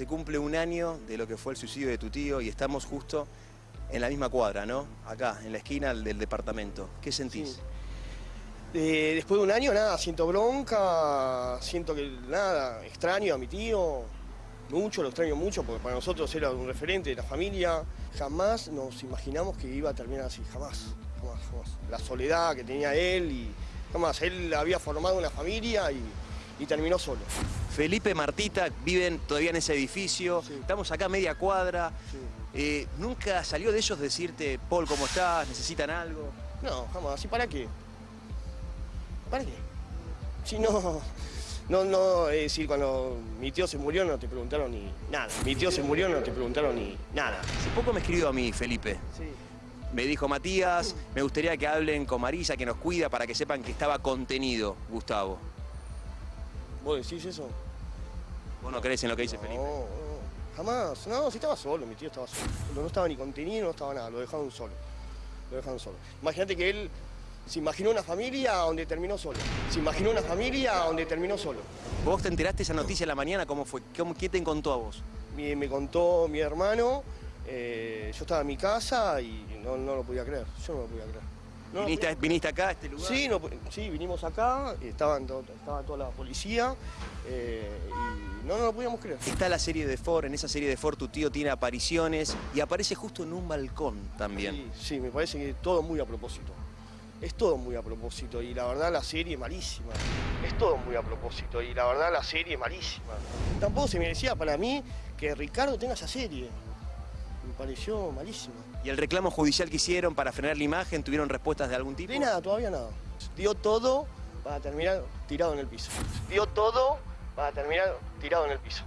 se cumple un año de lo que fue el suicidio de tu tío y estamos justo en la misma cuadra, ¿no? Acá, en la esquina del departamento. ¿Qué sentís? Eh, después de un año, nada, siento bronca, siento que nada, extraño a mi tío, mucho, lo extraño mucho, porque para nosotros era un referente de la familia. Jamás nos imaginamos que iba a terminar así, jamás, jamás, jamás. La soledad que tenía él y jamás, él había formado una familia y terminó solo. Felipe, Martita, viven todavía en ese edificio, Sí. estamos acá a media cuadra. Sí. Eh, ¿Nunca salió de ellos decirte, Paul, ¿cómo estás? ¿Necesitan algo? No, jamás. ¿Y para qué? ¿Para qué? Si no, no, no, es decir, cuando mi tío se murió no te preguntaron ni nada. Mi tío se murió no te preguntaron ni nada. Hace poco me escribió a mí, Felipe. Sí. Me dijo, Matías, me gustaría que hablen con Marisa, que nos cuida, para que sepan que estaba contenido, Gustavo. ¿Vos decís eso? ¿Vos no crees en lo que dice no, Felipe? no, jamás. No, si estaba solo, mi tío estaba solo. No estaba ni contenido, no estaba nada, lo dejaron solo. Lo dejaron solo. Imagínate que él se imaginó una familia donde terminó solo. Se imaginó una familia donde terminó solo. ¿Vos te enteraste esa noticia en la mañana? ¿Cómo fue? ¿Cómo, ¿Quién te contó a vos? Me, me contó mi hermano, eh, yo estaba en mi casa y no, no lo podía creer, yo no lo podía creer. No ¿Viniste, viniste acá a este lugar? Sí, no sí, vinimos acá, estaban to- estaba toda la policía eh, y no, no lo podíamos creer. Está la serie de Ford, en esa serie de Ford tu tío tiene apariciones y aparece justo en un balcón también. Sí, sí, me parece que todo muy a propósito. Es todo muy a propósito y la verdad la serie es malísima. Es todo muy a propósito y la verdad la serie es malísima. Tampoco se merecía para mí que Ricardo tenga esa serie. Me pareció malísima. ¿Y el reclamo judicial que hicieron para frenar la imagen tuvieron respuestas de algún tipo? De nada, todavía nada. Dio todo para terminar tirado en el piso. Dio todo para terminar tirado en el piso.